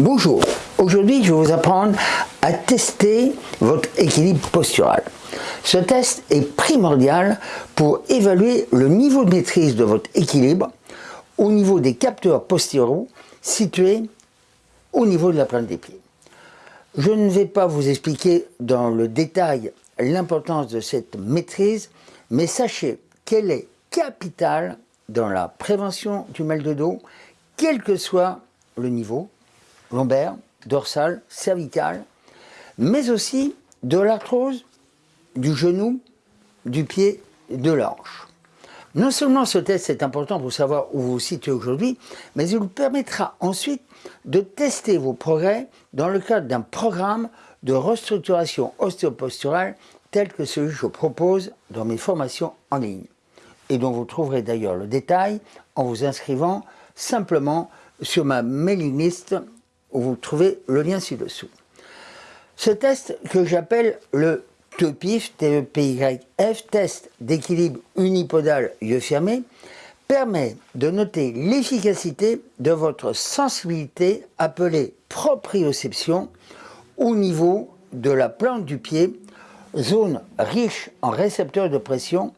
Bonjour, aujourd'hui je vais vous apprendre à tester votre équilibre postural. Ce test est primordial pour évaluer le niveau de maîtrise de votre équilibre au niveau des capteurs postéraux situés au niveau de la plante des pieds. Je ne vais pas vous expliquer dans le détail l'importance de cette maîtrise, mais sachez qu'elle est capitale dans la prévention du mal de dos, quel que soit le niveau, lombaire, dorsal, cervical, mais aussi de l'arthrose du genou, du pied, de l'anche. Non seulement ce test est important pour savoir où vous vous situez aujourd'hui, mais il vous permettra ensuite de tester vos progrès dans le cadre d'un programme de restructuration ostéoposturale tel que celui que je propose dans mes formations en ligne et dont vous trouverez d'ailleurs le détail en vous inscrivant simplement sur ma mailing list vous trouvez le lien ci-dessous. Ce test que j'appelle le TEPIF, T-E-P-Y-F, test d'équilibre unipodal yeux fermés, permet de noter l'efficacité de votre sensibilité appelée proprioception au niveau de la plante du pied, zone riche en récepteurs de pression,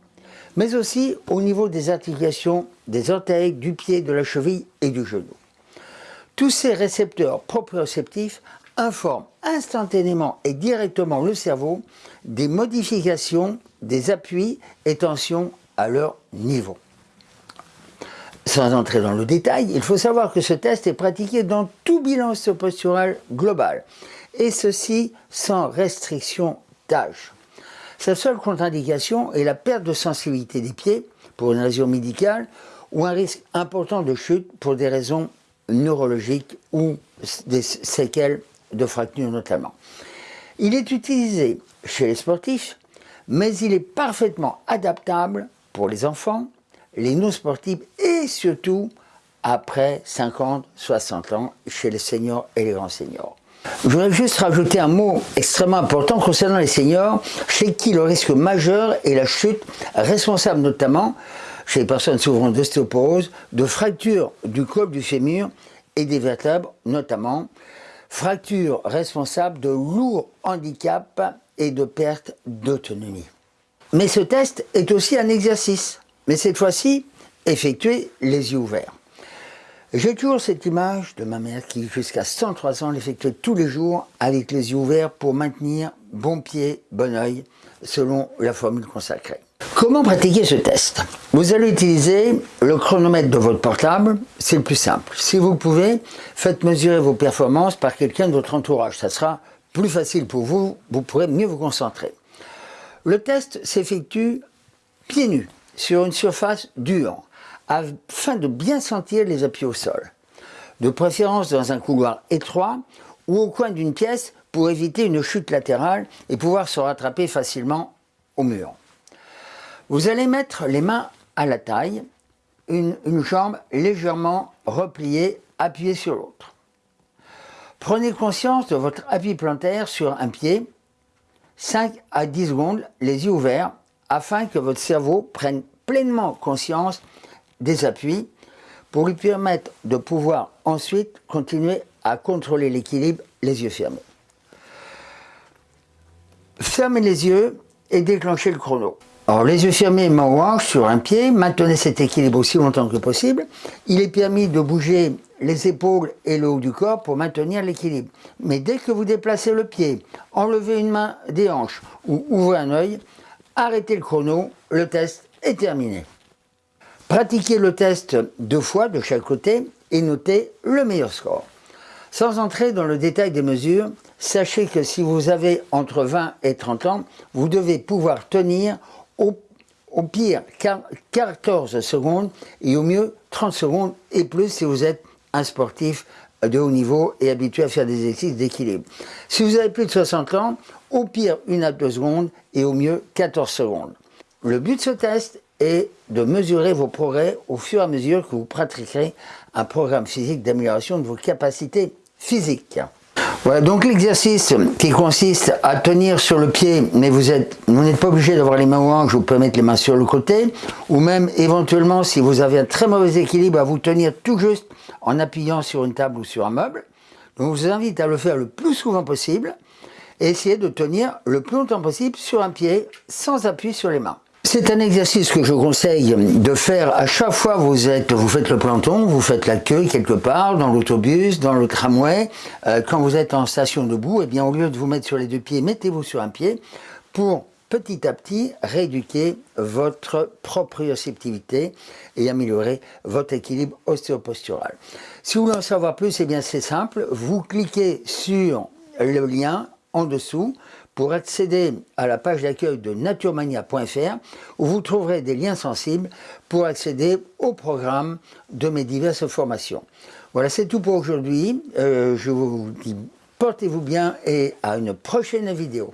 mais aussi au niveau des articulations des orteils, du pied, de la cheville et du genou. Tous ces récepteurs proprioceptifs informent instantanément et directement le cerveau des modifications des appuis et tensions à leur niveau. Sans entrer dans le détail, il faut savoir que ce test est pratiqué dans tout bilan postural global, et ceci sans restriction d'âge. Sa seule contre-indication est la perte de sensibilité des pieds pour une raison médicale ou un risque important de chute pour des raisons neurologiques ou des séquelles de fractures notamment. Il est utilisé chez les sportifs, mais il est parfaitement adaptable pour les enfants, les non-sportifs et surtout après 50, 60 ans chez les seniors et les grands seniors. Je voudrais juste rajouter un mot extrêmement important concernant les seniors, chez qui le risque majeur est la chute, responsable notamment chez les personnes souffrant d'ostéoporose, de fractures du col du fémur et des vertèbres notamment, fractures responsables de lourds handicaps et de perte d'autonomie. Mais ce test est aussi un exercice, mais cette fois-ci effectué les yeux ouverts. J'ai toujours cette image de ma mère qui, jusqu'à 103 ans, l'effectuait tous les jours avec les yeux ouverts pour maintenir bon pied, bon oeil, selon la formule consacrée. Comment pratiquer ce test Vous allez utiliser le chronomètre de votre portable, c'est le plus simple. Si vous pouvez, faites mesurer vos performances par quelqu'un de votre entourage. Ça sera plus facile pour vous, vous pourrez mieux vous concentrer. Le test s'effectue pieds nus, sur une surface dure afin de bien sentir les appuis au sol. De préférence dans un couloir étroit ou au coin d'une pièce pour éviter une chute latérale et pouvoir se rattraper facilement au mur. Vous allez mettre les mains à la taille, une, jambe légèrement repliée, appuyée sur l'autre. Prenez conscience de votre appui plantaire sur un pied, 5 à 10 secondes, les yeux ouverts, afin que votre cerveau prenne pleinement conscience des appuis pour lui permettre de pouvoir ensuite continuer à contrôler l'équilibre les yeux fermés. Fermez les yeux et déclenchez le chrono. Les yeux fermés, main au sur un pied, maintenez cet équilibre aussi longtemps que possible. Il est permis de bouger les épaules et le haut du corps pour maintenir l'équilibre. Mais dès que vous déplacez le pied, enlevez une main des hanches ou ouvrez un œil, arrêtez le chrono, le test est terminé. Pratiquez le test deux fois de chaque côté et notez le meilleur score. Sans entrer dans le détail des mesures, sachez que si vous avez entre 20 et 30 ans, vous devez pouvoir tenir au, pire 14 secondes et au mieux 30 secondes et plus si vous êtes un sportif de haut niveau et habitué à faire des exercices d'équilibre. Si vous avez plus de 60 ans, au pire 1 à 2 secondes et au mieux 14 secondes. Le but de ce test et de mesurer vos progrès au fur et à mesure que vous pratiquerez un programme physique d'amélioration de vos capacités physiques. Voilà donc l'exercice qui consiste à tenir sur le pied, mais vous n'êtes pas obligé d'avoir les mains au hanches, vous pouvez mettre les mains sur le côté, ou même éventuellement si vous avez un très mauvais équilibre, à vous tenir tout juste en appuyant sur une table ou sur un meuble. On vous invite à le faire le plus souvent possible et essayer de tenir le plus longtemps possible sur un pied sans appui sur les mains. C'est un exercice que je conseille de faire à chaque fois vous, êtes, vous faites le planton, vous faites la queue quelque part, dans l'autobus, dans le tramway. Euh, quand vous êtes en station debout, eh bien, au lieu de vous mettre sur les deux pieds, mettez-vous sur un pied pour petit à petit rééduquer votre proprioceptivité et améliorer votre équilibre ostéopostural. Si vous voulez en savoir plus, eh bien c'est simple, vous cliquez sur le lien en dessous pour accéder à la page d'accueil de naturemania.fr où vous trouverez des liens sensibles pour accéder au programme de mes diverses formations. Voilà, c'est tout pour aujourd'hui. Euh, je vous dis portez-vous bien et à une prochaine vidéo.